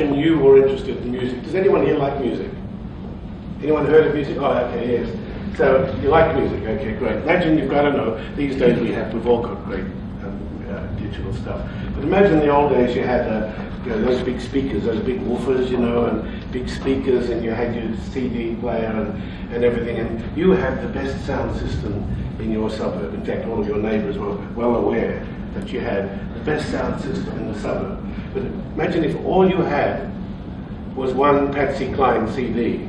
imagine you were interested in music. Does anyone here like music? Anyone heard of music? Oh, okay, yes. So you like music? Okay, great. Imagine you've got to know. These days we have, we've all got great um, uh, digital stuff. But imagine the old days you had uh, you know, those big speakers, those big woofers, you know, and big speakers, and you had your CD player and, and everything, and you had the best sound system in your suburb. In fact, all of your neighbours were well aware that you had the best sound system in the suburb. But imagine if all you had was one Patsy Cline CD.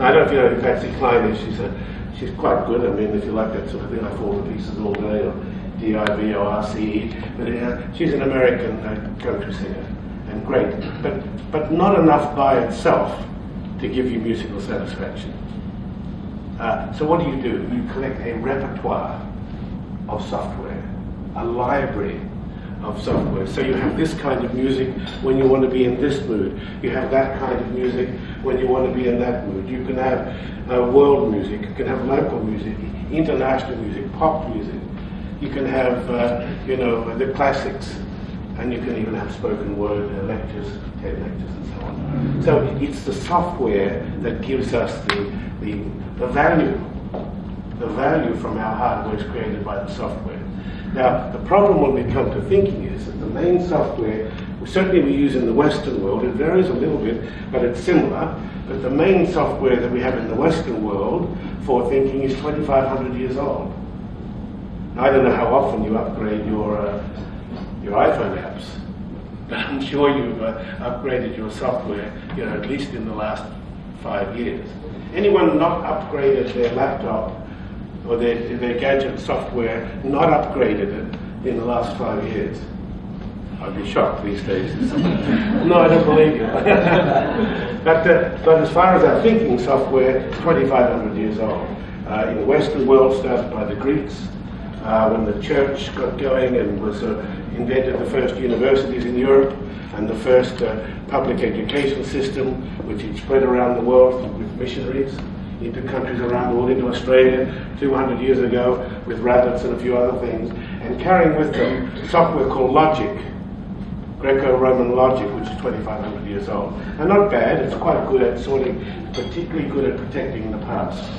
I don't know if you know who Patsy Cline is. She's a, she's quite good. I mean, if you like that sort of thing, like all the pieces all day, or D-I-V-O-R-C-E. But uh, she's an American uh, country singer, and great. But but not enough by itself to give you musical satisfaction. Uh, so what do you do? You collect a repertoire of software, a library of software. So you have this kind of music when you want to be in this mood. You have that kind of music when you want to be in that mood. You can have uh, world music, you can have local music, international music, pop music. You can have, uh, you know, the classics, and you can even have spoken word uh, lectures, TED lectures, and so on. So it's the software that gives us the, the, the value. The value from our hardware is created by the software. Now, the problem when we come to thinking is that the main software, certainly we use in the Western world, it varies a little bit, but it's similar, but the main software that we have in the Western world for thinking is 2,500 years old. Now, I don't know how often you upgrade your, uh, your iPhone apps, but I'm sure you've uh, upgraded your software, you know, at least in the last five years. Anyone not upgraded their laptop or their, their gadget software not upgraded it in the last five years. I'd be shocked these days. no, I don't believe you. but, uh, but as far as our thinking software, 2,500 years old. Uh, in the Western world, started by the Greeks, uh, when the church got going and was uh, invented the first universities in Europe and the first uh, public education system, which had spread around the world with missionaries into countries around the world, into Australia 200 years ago with rabbits and a few other things, and carrying with them software called Logic, Greco-Roman Logic, which is 2,500 years old. And not bad, it's quite good at sorting, particularly good at protecting the past,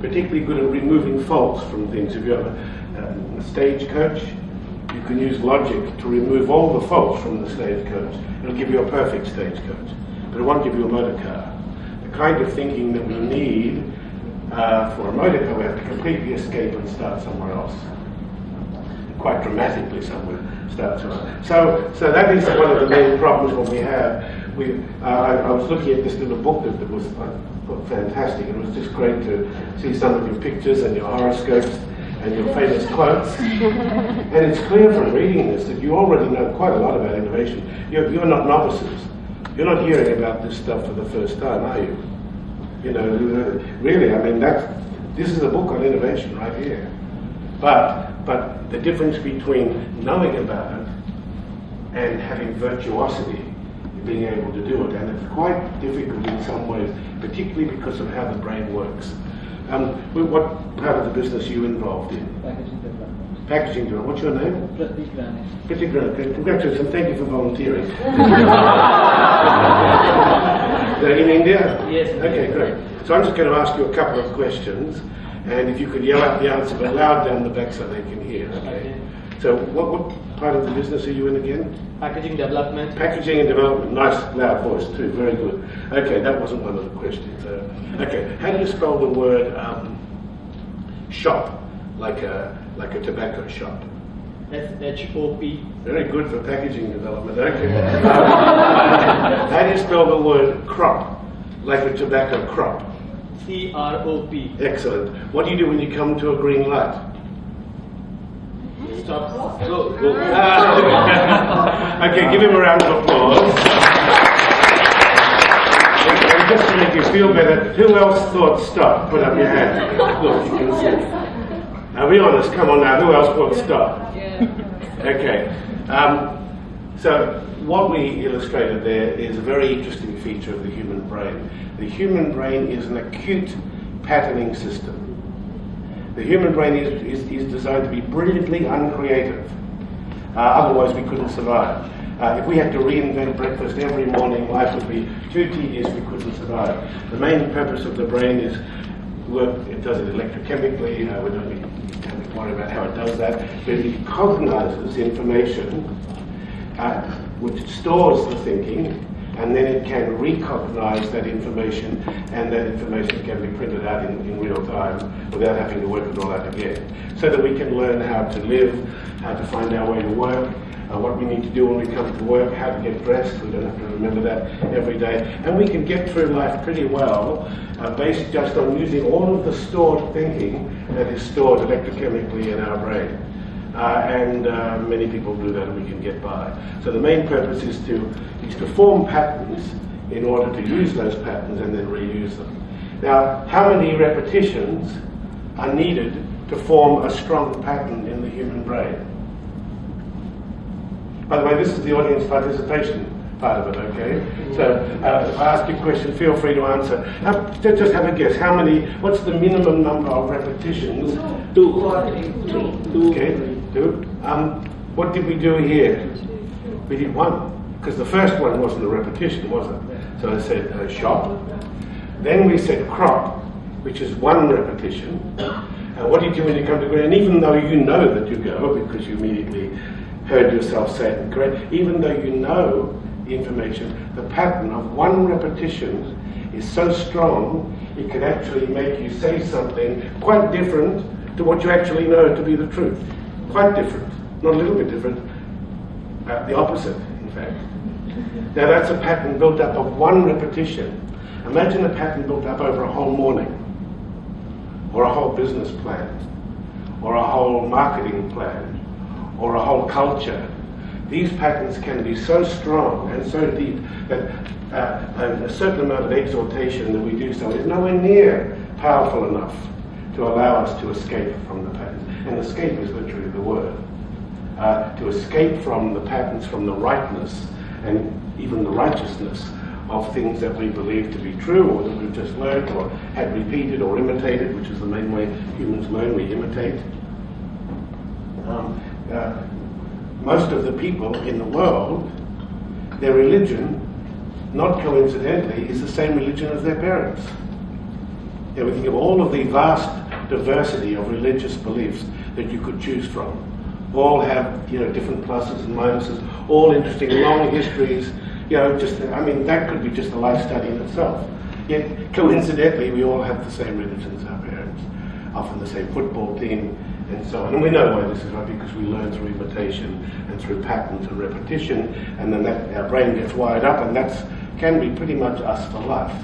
particularly good at removing faults from things. If you have a, um, a stagecoach, you can use Logic to remove all the faults from the stagecoach. It'll give you a perfect stagecoach, but it won't give you a motor car kind of thinking that we need uh, for a motor car, we have to completely escape and start somewhere else. Quite dramatically somewhere, start somewhere. So, so that is one of the main problems what we have. We, uh, I, I, was looking at this little book that, that was uh, fantastic. It was just great to see some of your pictures and your horoscopes and your famous quotes. and it's clear from reading this that you already know quite a lot about innovation. You're, you're not novices. You're not hearing about this stuff for the first time, are you? You know, really, I mean, that's, this is a book on innovation right here. But, but the difference between knowing about it and having virtuosity, being able to do it, and it's quite difficult in some ways, particularly because of how the brain works. Um, what part of the business are you involved in? Packaging girl. What's your name? Pratik Rane. Pratik Rane. Congratulations and thank you for volunteering. in India? Yes. Okay, great. So I'm just going to ask you a couple of questions, and if you could yell out the answer but loud down the back so they can hear. Okay. So what, what part of the business are you in again? Packaging development. Packaging and development. Nice loud voice too. Very good. Okay, that wasn't one of the questions. Uh, okay, how do you spell the word um, shop? Like a like a tobacco shop. S-H-O-P. Very good for packaging development. Okay. How do you spell the word crop? Like a tobacco crop. C-R-O-P. Excellent. What do you do when you come to a green light? Stop. Go. Go. okay, give him a round of applause. And just to make you feel better, who else thought stop? Put up your hand. Look, you can see. Now be honest, come on now, who else wants stop? Yeah. Okay. Um, so what we illustrated there is a very interesting feature of the human brain. The human brain is an acute patterning system. The human brain is, is, is designed to be brilliantly uncreative. Uh, otherwise, we couldn't survive. Uh, if we had to reinvent breakfast every morning, life would be too tedious, we couldn't survive. The main purpose of the brain is work, it does it electrochemically, uh, we don't need worry about how it does that, but it cognizes information uh, which stores the thinking and then it can recognize that information, and that information can be printed out in, in real time without having to work it all out again. So that we can learn how to live, how to find our way to work, uh, what we need to do when we come to work, how to get dressed. We don't have to remember that every day. And we can get through life pretty well uh, based just on using all of the stored thinking that is stored electrochemically in our brain. Uh, and uh, many people do that and we can get by. So the main purpose is to, is to form patterns in order to use those patterns and then reuse them. Now, how many repetitions are needed to form a strong pattern in the human brain? By the way, this is the audience participation part of it, okay? So uh, if I ask you a question, feel free to answer. Uh, just have a guess. How many, what's the minimum number of repetitions? Two. Okay, two. Um, what did we do here? We did one, because the first one wasn't a repetition, was it? So I said uh, shop. Then we said crop, which is one repetition. And what do you do when you come to ground? And even though you know that you go, because you immediately heard yourself say it correct, even though you know information, the pattern of one repetition is so strong, it can actually make you say something quite different to what you actually know to be the truth. Quite different, not a little bit different, uh, the opposite, in fact. Now that's a pattern built up of one repetition. Imagine a pattern built up over a whole morning, or a whole business plan, or a whole marketing plan, or a whole culture. These patterns can be so strong and so deep that uh, a certain amount of exhortation that we do so is nowhere near powerful enough to allow us to escape from the patterns. And escape is literally the word. Uh, to escape from the patterns, from the rightness, and even the righteousness of things that we believe to be true or that we've just learned or had repeated or imitated, which is the main way humans learn, we imitate. Um, uh, most of the people in the world, their religion, not coincidentally, is the same religion as their parents. Yeah, we think of all of the vast diversity of religious beliefs that you could choose from. All have, you know, different pluses and minuses, all interesting long histories. You know, just, I mean, that could be just a life study in itself. Yet, coincidentally, we all have the same religion as our parents, often the same football team, and so on. And we know why this is right because we learn through imitation and through patterns and repetition, and then that, our brain gets wired up, and that can be pretty much us for life.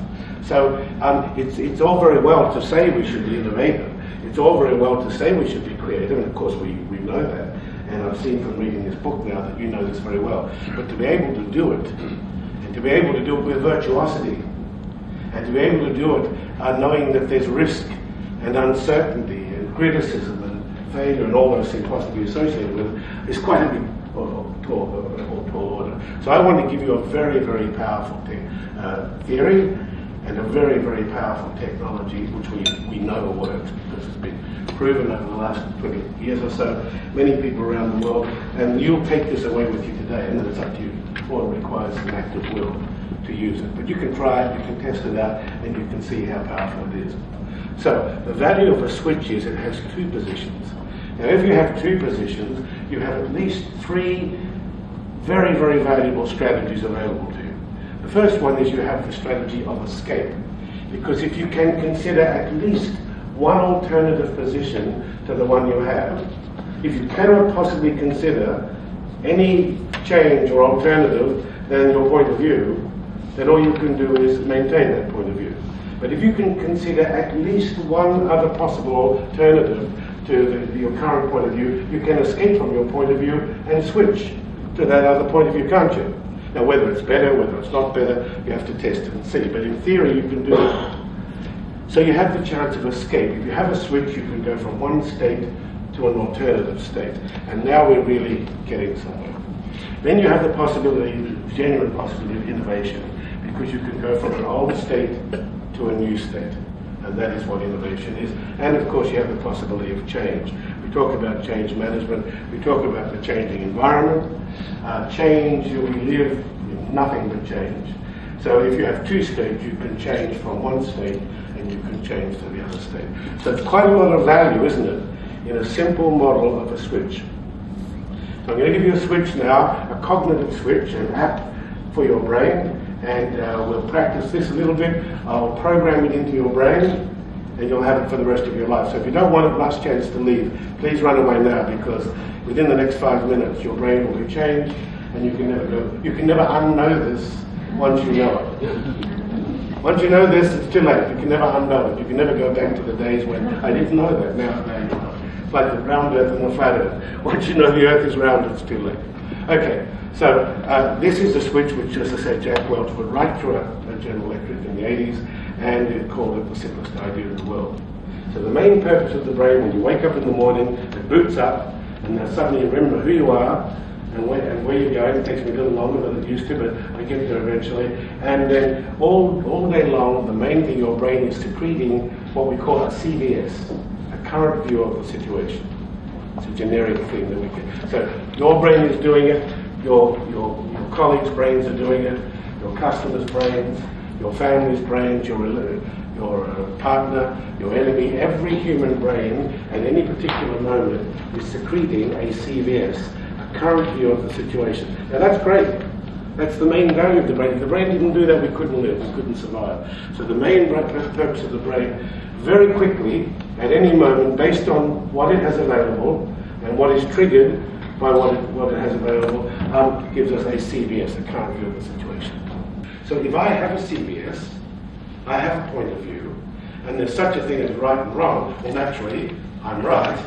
So um, it's, it's all very well to say we should be innovative. It's all very well to say we should be creative, and of course we, we know that. And I've seen from reading this book now that you know this very well. But to be able to do it, and to be able to do it with virtuosity, and to be able to do it uh, knowing that there's risk and uncertainty and criticism failure and all those things possibly associated with it is quite a big or, order. So I want to give you a very, very powerful uh, theory and a very, very powerful technology which we, we know works because it's been proven over the last 20 years or so, many people around the world, and you'll take this away with you today, and then it's up to you. All it requires an act of will to use it. But you can try it, you can test it out, and you can see how powerful it is. So the value of a switch is it has two positions. Now if you have two positions, you have at least three very, very valuable strategies available to you. The first one is you have the strategy of escape. Because if you can consider at least one alternative position to the one you have, if you cannot possibly consider any change or alternative than your point of view, then all you can do is maintain that point of view. But if you can consider at least one other possible alternative to the, your current point of view, you can escape from your point of view and switch to that other point of view, can't you? Now, whether it's better, whether it's not better, you have to test it and see. But in theory, you can do it. So you have the chance of escape. If you have a switch, you can go from one state to an alternative state. And now we're really getting somewhere. Then you have the possibility, the genuine possibility of innovation, because you can go from an old state to a new state. And that is what innovation is. And of course, you have the possibility of change, We talk about change management. We talk about the changing environment. Uh, change, we live in nothing but change. So if you have two states, you can change from one state and you can change to the other state. So it's quite a lot of value, isn't it, in a simple model of a switch. So I'm going to give you a switch now, a cognitive switch, an app for your brain, and uh, we'll practice this a little bit. I'll program it into your brain, and you'll have it for the rest of your life. So if you don't want it, last chance to leave, please run away now because within the next five minutes, your brain will be changed, and you can never go. You can never unknow this once you know it. Once you know this, it's too late. You can never unknow it. You can never go back to the days when I didn't know that. Now, know. It's like the round earth and the flat earth. Once you know the earth is round, it's too late. Okay, so uh, this is a switch which, as I said, Jack Welch put right through a, General Electric in the 80s, and it called it the simplest idea in the world. So the main purpose of the brain, when you wake up in the morning, it boots up, and suddenly you remember who you are, and where, and where you're going. It takes me a little longer than it used to, but I get there eventually. And then all, all day long, the main thing your brain is secreting what we call a CVS, a current view of the situation. It's a generic thing that we can. So your brain is doing it, your, your, your colleagues' brains are doing it, your customers' brains, your family's brains, your, your uh, partner, your enemy, every human brain at any particular moment is secreting a CVS, a current view of the situation. Now that's great. That's the main value of the brain. If the brain didn't do that, we couldn't live, we couldn't survive. So the main purpose of the brain, very quickly, at any moment, based on what it has available and what is triggered by what it, what it has available, um, gives us a CVS, a current view of the situation. So if I have a CVS, I have a point of view, and there's such a thing as right and wrong, well naturally, I'm right,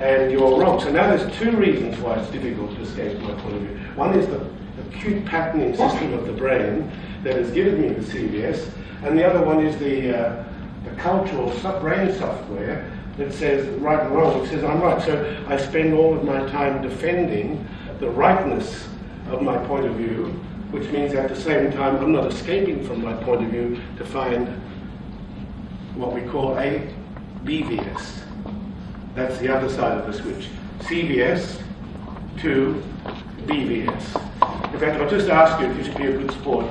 and you're wrong. So now there's two reasons why it's difficult to escape my point of view. One is the acute patterning system of the brain that has given me the CVS, and the other one is the, uh, the cultural brain software that says right and wrong. It says I'm right. So I spend all of my time defending the rightness of my point of view, which means at the same time I'm not escaping from my point of view to find what we call a BVS. That's the other side of the switch. CVS to BVS. In fact, I'll just ask you if you should be a good sport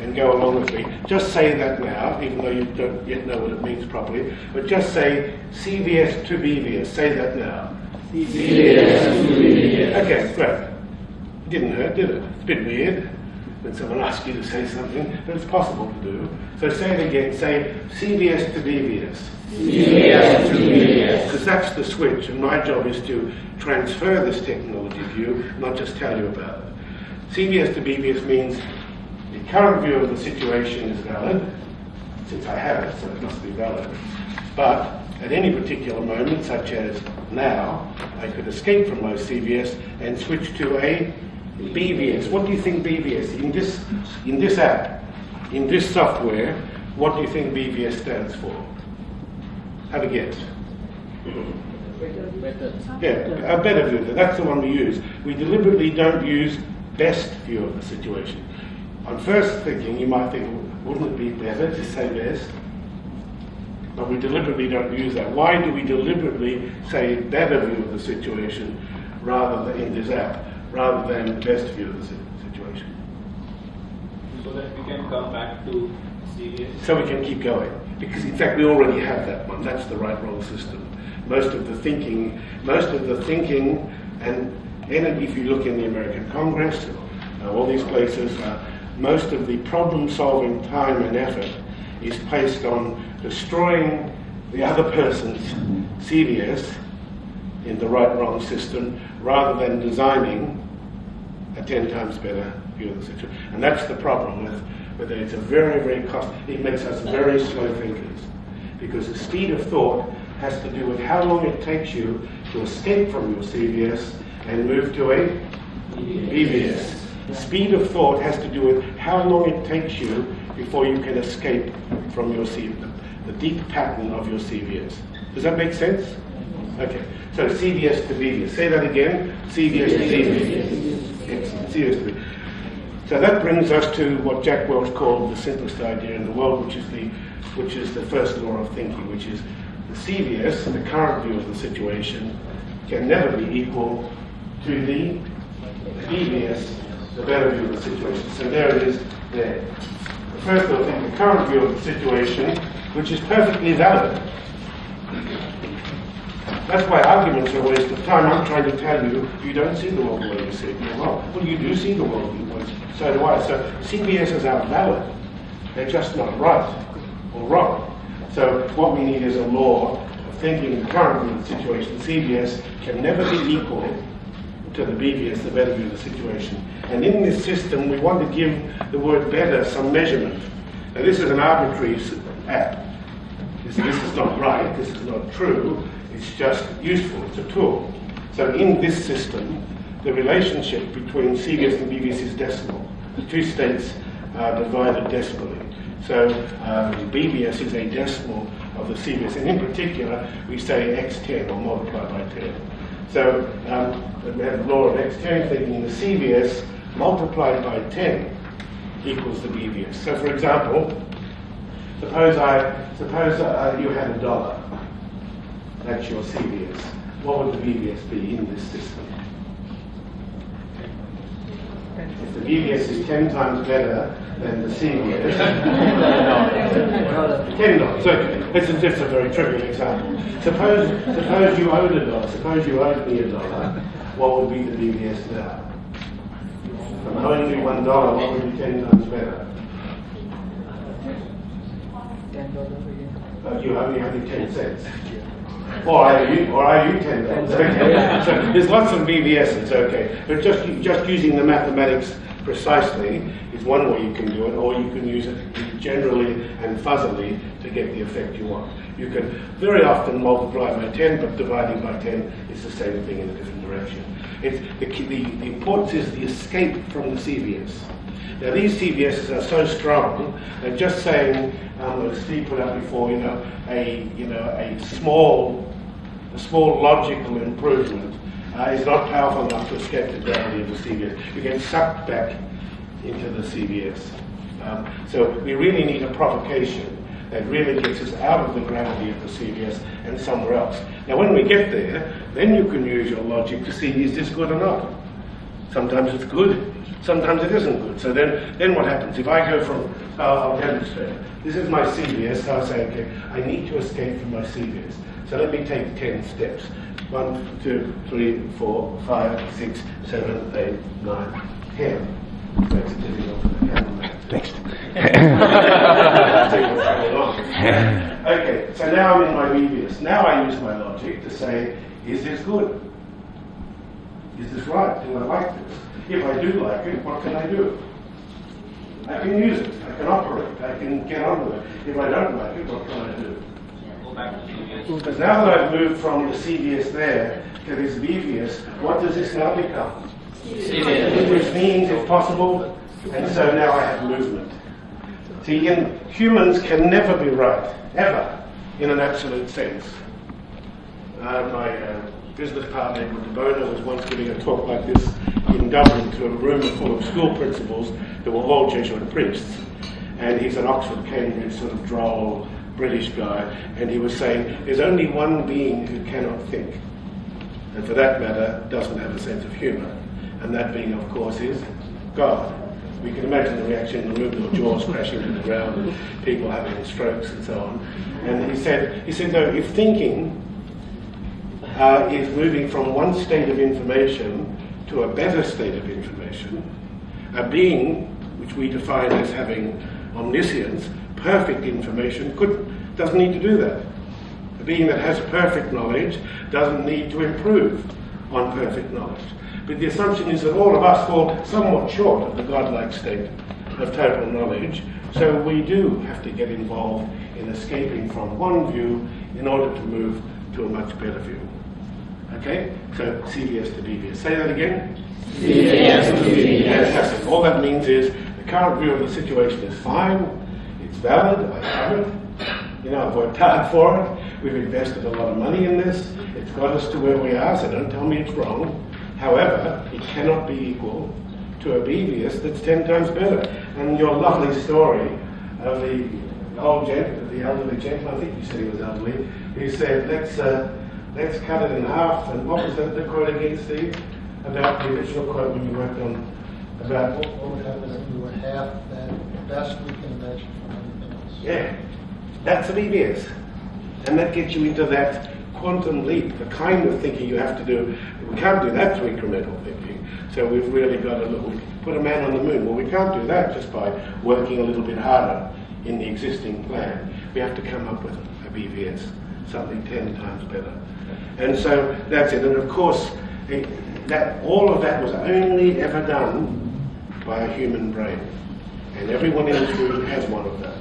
and go along with me. Just say that now, even though you don't yet know what it means properly. But just say CVS to BVS. Say that now. CVS to BVS. Okay, great. Didn't hurt, did it? It's a bit weird when someone asks you to say something, but it's possible to do. So say it again. Say CVS to BVS. CVS to BVS. Because that's the switch, and my job is to transfer this technology to you, not just tell you about it. CVS to BVS means the current view of the situation is valid, since I have it, so it must be valid. But at any particular moment, such as now, I could escape from my CVS and switch to a BVS. What do you think BVS in this in this app, in this software? What do you think BVS stands for? Have a guess. Better. Yeah, a better view. That's the one we use. We deliberately don't use best view of the situation. On first thinking, you might think, wouldn't it be better to say best? But we deliberately don't use that. Why do we deliberately say better view of the situation rather than in this app? rather than best view of the situation. So that we can come back to CVS? So we can keep going. Because in fact we already have that one. That's the right role system. Most of the thinking, most of the thinking, and, and if you look in the American Congress, uh, all these places, uh, most of the problem solving time and effort is placed on destroying the other person's CVS in the right wrong system rather than designing a 10 times better view of the situation. And that's the problem with, with it. It's a very, very cost, it makes us very slow thinkers. Because the speed of thought has to do with how long it takes you to escape from your CVS and move to a BVS. Speed of thought has to do with how long it takes you before you can escape from your CVS, the deep pattern of your CVS. Does that make sense? Okay. So CVS to BVS. Say that again. CVS to. Excellent. CVS to. So that brings us to what Jack Welch called the simplest idea in the world, which is the which is the first law of thinking, which is the CVS, the current view of the situation, can never be equal to the BVS, the better view of the situation. So there it is there. First of all, the current view of the situation, which is perfectly valid. That's why arguments are a waste of time. I'm trying to tell you, you don't see the world the way you see it. Well, well, you do see the world the way so do I. So CVSs are valid. They're just not right or wrong. So what we need is a law of thinking currently the current situation. CVS can never be equal to the BVS, the better view of the situation. And in this system, we want to give the word better some measurement. Now, this is an arbitrary app. This, this is not right, this is not true, it's just useful, it's a tool. So, in this system, the relationship between CVS and BVS is decimal. The two states are divided decimally. So um, BVS is a decimal of the CVS, and in particular, we say x10 or multiply by 10. So um, we have the law of x10 thinking the CVS multiplied by 10 equals the BVS. So for example, suppose I suppose uh, you had a dollar. That's your CVS. What would the BVS be in this system? If the BVS is 10 times better than the CVS, ten dollars. Okay, it's a, it's a very trivial example. Suppose suppose you owed a dollar. Suppose you owed me a dollar. What would be the BVS now? I'm owing you one dollar, what would be ten times better? Uh, you only owe me ten cents. Or are you, or are you ten cents? Okay. So there's lots of BVSs, okay. But just just using the mathematics precisely is one way you can do it, or you can use it generally and fuzzily to get the effect you want. You can very often multiply by 10, but dividing by 10 is the same thing in a different direction. It's the, the, the importance is the escape from the CVS. Now these CVSs are so strong that just saying, um, as Steve put before, you know, a you know a small, a small logical improvement uh, is not powerful enough to escape the gravity of the CVS. You get sucked back into the CVS. Um, so we really need a provocation that really gets us out of the gravity of the CVS and somewhere else. Now, when we get there, then you can use your logic to see is this good or not. Sometimes it's good, sometimes it isn't good. So then, then what happens? If I go from, uh, I'll demonstrate. This is my CVS. So I say, okay, I need to escape from my CVS. So let me take 10 steps. One, two, three, four, five, six, seven, eight, nine, ten. Makes it difficult for the. Next. okay, so now I'm in my BVS. Now I use my logic to say, is this good? Is this right? Do I like this? If I do like it, what can I do? I can use it. I can operate. I can get on with it. If I don't like it, what can I do? Go back to CVS. Because now that I've moved from the CVS there to this BVS, what does this now become? CVS. Which means if possible, and so now I have movement. See, in, humans can never be right, ever, in an absolute sense. Uh, my uh, business partner, Edward de Bono, was once giving a talk like this in Dublin to a room full of school principals that were all Jesuit priests. And he's an Oxford, Cambridge sort of droll British guy, and he was saying, there's only one being who cannot think, and for that matter, doesn't have a sense of humour. And that being, of course, is God. We can imagine the reaction in the room, the jaws crashing to the ground, and people having strokes and so on. And he said, he said, no, if thinking uh, is moving from one state of information to a better state of information, a being, which we define as having omniscience, perfect information, could, doesn't need to do that. A being that has perfect knowledge doesn't need to improve on perfect knowledge. But the assumption is that all of us fall somewhat short of the godlike state of total knowledge, so we do have to get involved in escaping from one view in order to move to a much better view. Okay? So CVS to BVS. Say that again. CVS to BVS. Fantastic. All that means is the current view of the situation is fine, it's valid, I have it. You know, I've worked hard for it. We've invested a lot of money in this. It's got us to where we are, so don't tell me it's wrong. However, it cannot be equal to a BVS that's 10 times better. And your lovely story of the old gent, the elderly gentleman, I think you said he was elderly, who said, let's, uh, let's cut it in half. And what was the, the quote again, Steve? About the original quote when you worked on, about, What what would happen if we were half that best we can imagine? Yeah, that's an EBS. And that gets you into that quantum leap, the kind of thinking you have to do. We can't do that through incremental thinking. So we've really got to look, put a man on the moon. Well, we can't do that just by working a little bit harder in the existing plan. We have to come up with a BVS, something 10 times better. And so that's it. And of course, it, that, all of that was only ever done by a human brain. And everyone in this room has one of those.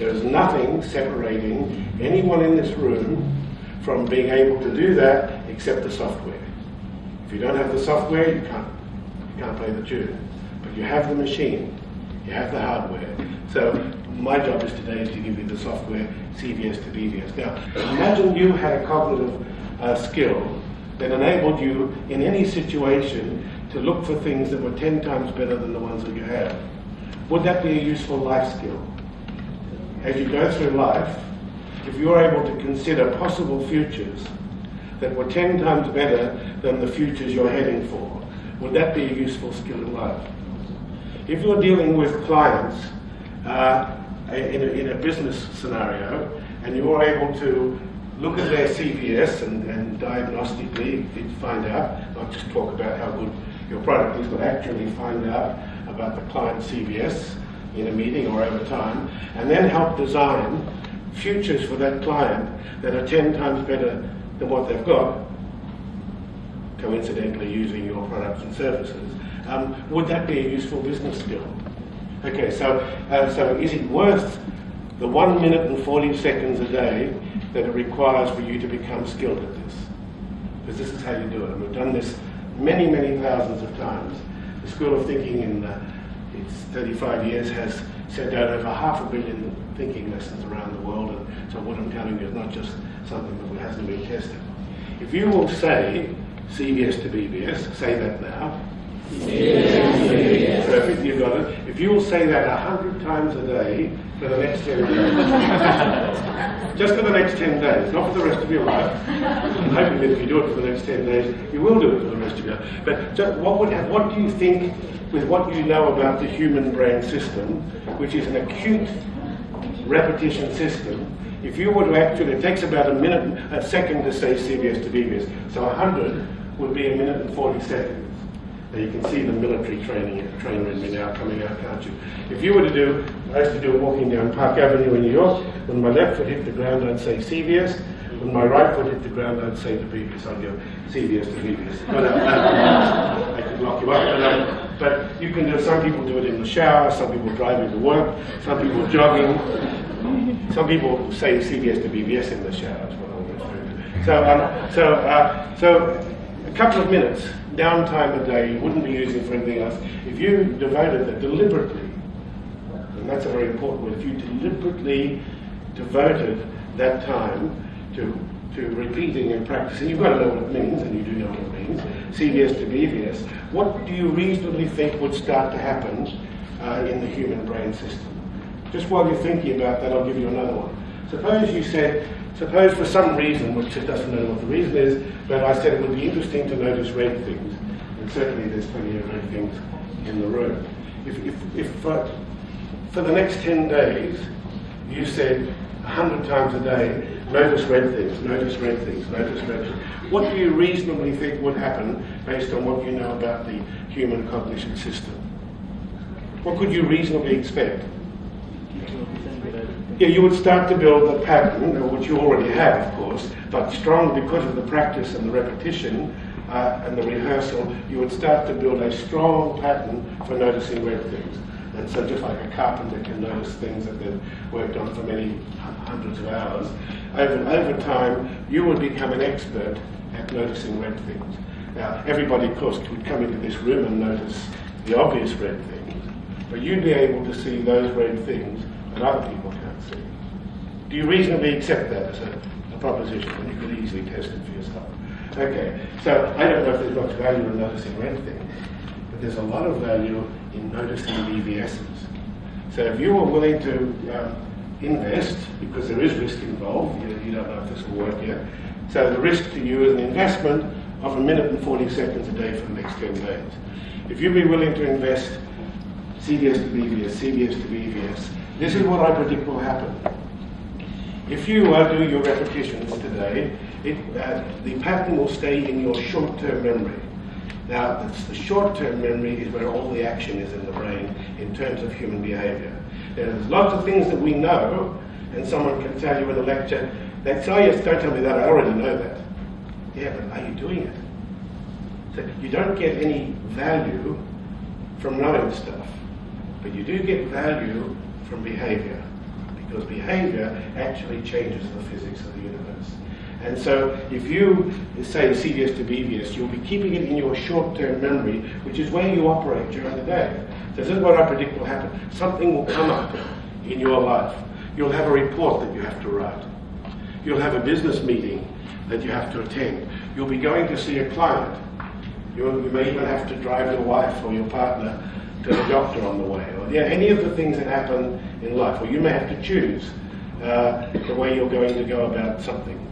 There is nothing separating anyone in this room from being able to do that except the software. If you don't have the software, you can't, you can't play the tune. But you have the machine, you have the hardware. So my job is today is to give you the software CVS to BVS. Now, imagine you had a cognitive uh, skill that enabled you in any situation to look for things that were 10 times better than the ones that you have. Would that be a useful life skill? As you go through life, if you're able to consider possible futures that were 10 times better than the futures you're heading for, would that be a useful skill in life? If you're dealing with clients uh, in, a, in a business scenario and you're able to look at their CVS and, and diagnostically find out, not just talk about how good your product is, but actually find out about the client's CVS in a meeting or over time, and then help design futures for that client that are 10 times better than what they've got, coincidentally using your products and services, um, would that be a useful business skill? Okay, so, uh, so is it worth the one minute and 40 seconds a day that it requires for you to become skilled at this? Because this is how you do it. And we've done this many, many thousands of times. The School of Thinking in uh, its 35 years has sent out over half a billion thinking lessons around the world. And so what I'm telling you is not just something that hasn't been tested. If you will say CVS to BVS, say that now. Yes. Perfect, you got it. If you will say that a hundred times a day for the next 10 days, just for the next 10 days, not for the rest of your life. I'm hoping that if you do it for the next 10 days, you will do it for the rest of your life. But so what, would have, what do you think, with what you know about the human brain system, which is an acute repetition system, if you were to actually, it takes about a minute, a second to say CVS to BVS, so 100 would be a minute and 40 seconds. Now you can see the military training trainer in me now coming out, can't you? If you were to do, I used to do a walking down Park Avenue in New York, when my left foot hit the ground, I'd say CVS. When my right foot hit the ground, I'd say to BVS. I'd go CVS to BVS. But, uh, I could lock you up. But, you can do, some people do it in the shower, some people driving to work, some people jogging. Some people say CVS to BVS in the shower, referring to. So, um, so, uh, so a couple of minutes downtime a day you wouldn't be using for anything else. If you devoted that deliberately, and that's a very important word, if you deliberately devoted that time to to repeating and practicing, you've got to know what it means, and you do know what it means, CVS to BVS, what do you reasonably think would start to happen uh, in the human brain system? Just while you're thinking about that, I'll give you another one. Suppose you said, suppose for some reason, which it doesn't know what the reason is, but I said it would be interesting to notice red things. And certainly there's plenty of red things in the room. If, if, if uh, for the next 10 days you said 100 times a day, notice red things, notice red things, notice red things, what do you reasonably think would happen based on what you know about the human cognition system? What could you reasonably expect? Yeah, you would start to build a pattern, which you already have, of course, but strong because of the practice and the repetition uh, and the rehearsal, you would start to build a strong pattern for noticing red things. And so just like a carpenter can notice things that they've worked on for many hundreds of hours, over, over time you will become an expert at noticing red things. Now, everybody, of course, could come into this room and notice the obvious red things, but you'd be able to see those red things that other people can't see. Do you reasonably accept that as a, a proposition? And you could easily test it for yourself. Okay, so I don't know if there's much value in noticing red things, but there's a lot of value in noticing BVSs. So if you are willing to um, invest because there is risk involved. You, you don't know if this will work yet. So the risk to you is an investment of a minute and 40 seconds a day for the next 10 days. If you'd be willing to invest CVS to BVS, CVS to BVS, this is what I predict will happen. If you uh, do your repetitions today, it, uh, the pattern will stay in your short-term memory. Now, the short-term memory is where all the action is in the brain in terms of human behavior. There's lots of things that we know, and someone can tell you in a lecture, they oh yes, don't tell me that, I already know that. Yeah, but are you doing it? So you don't get any value from knowing stuff, but you do get value from behavior, because behavior actually changes the physics of the universe. And so if you say CVS to BVS, you'll be keeping it in your short-term memory, which is where you operate during the day. So this is what I predict will happen. Something will come up in your life. You'll have a report that you have to write. You'll have a business meeting that you have to attend. You'll be going to see a client. You'll, you may even have to drive your wife or your partner to the doctor on the way. Or yeah, any of the things that happen in life. Or you may have to choose uh, the way you're going to go about something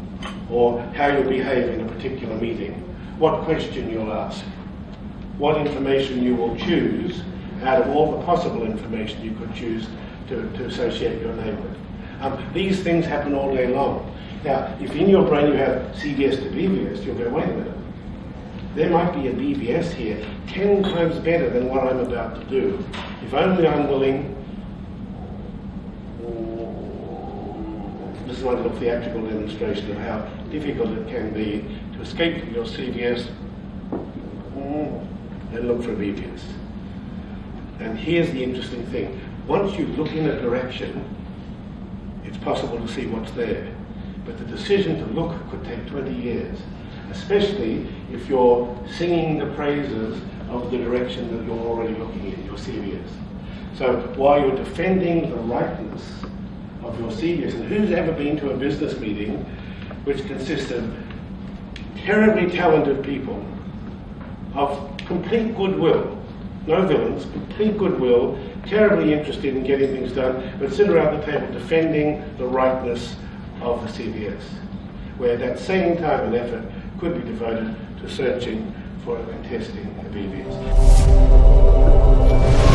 or how you'll behave in a particular meeting, what question you'll ask, what information you will choose out of all the possible information you could choose to, to associate your name with. Um, these things happen all day long. Now, if in your brain you have CVS to BVS, you'll go, wait a minute. There might be a BVS here 10 times better than what I'm about to do. If only I'm willing this is one little theatrical demonstration of how difficult it can be to escape from your CVS mm. and look for a BVS. And here's the interesting thing. Once you look in a direction, it's possible to see what's there. But the decision to look could take 20 years, especially if you're singing the praises of the direction that you're already looking in, your CVS. So while you're defending the rightness of your seniors. and who's ever been to a business meeting which consists of terribly talented people of complete goodwill, no villains, complete goodwill, terribly interested in getting things done, but sit around the table defending the rightness of the CVS, where that same time and effort could be devoted to searching for and testing BVS.